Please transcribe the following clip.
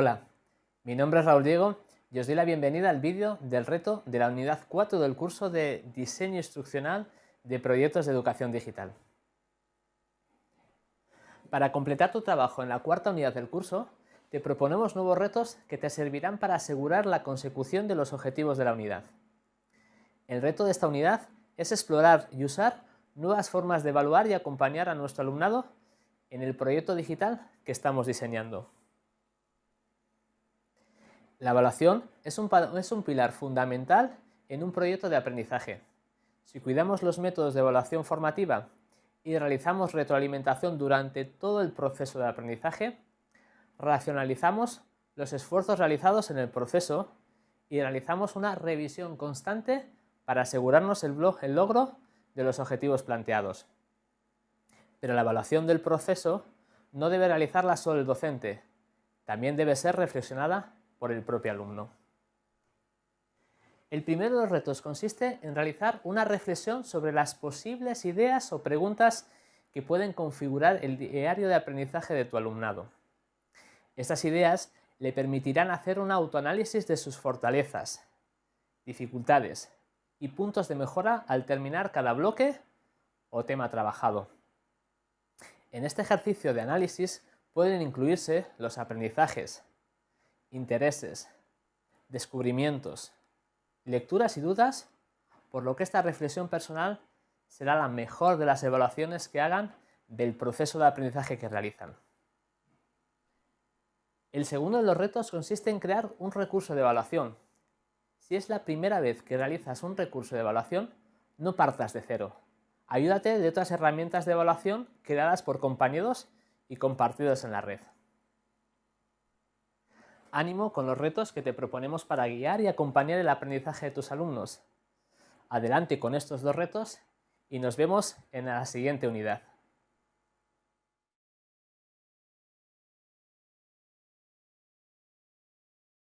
Hola, mi nombre es Raúl Diego y os doy la bienvenida al vídeo del reto de la unidad 4 del curso de Diseño Instruccional de Proyectos de Educación Digital. Para completar tu trabajo en la cuarta unidad del curso, te proponemos nuevos retos que te servirán para asegurar la consecución de los objetivos de la unidad. El reto de esta unidad es explorar y usar nuevas formas de evaluar y acompañar a nuestro alumnado en el proyecto digital que estamos diseñando. La evaluación es un, pilar fundamental en un proyecto de aprendizaje. Si cuidamos los métodos de evaluación formativa y realizamos retroalimentación durante todo el proceso de aprendizaje, racionalizamos los esfuerzos realizados en el proceso y realizamos una revisión constante para asegurarnos el, el logro de los objetivos planteados. Pero la evaluación del proceso no debe realizarla solo el docente, también debe ser reflexionada por el propio alumno. El primero de los retos consiste en realizar una reflexión sobre las posibles ideas o preguntas que pueden configurar el diario de aprendizaje de tu alumnado. Estas ideas le permitirán hacer un autoanálisis de sus fortalezas, dificultades y puntos de mejora al terminar cada bloque o tema trabajado. En este ejercicio de análisis pueden incluirse los aprendizajes, intereses, descubrimientos, lecturas y dudas, por lo que esta reflexión personal será la mejor de las evaluaciones que hagan del proceso de aprendizaje que realizan. El segundo de los retos consiste en crear un recurso de evaluación. Si es la primera vez que realizas un recurso de evaluación, no partas de cero. Ayúdate de otras herramientas de evaluación creadas por compañeros y compartidos en la red. Ánimo con los retos que te proponemos para guiar y acompañar el aprendizaje de tus alumnos. Adelante con estos dos retos y nos vemos en la siguiente unidad.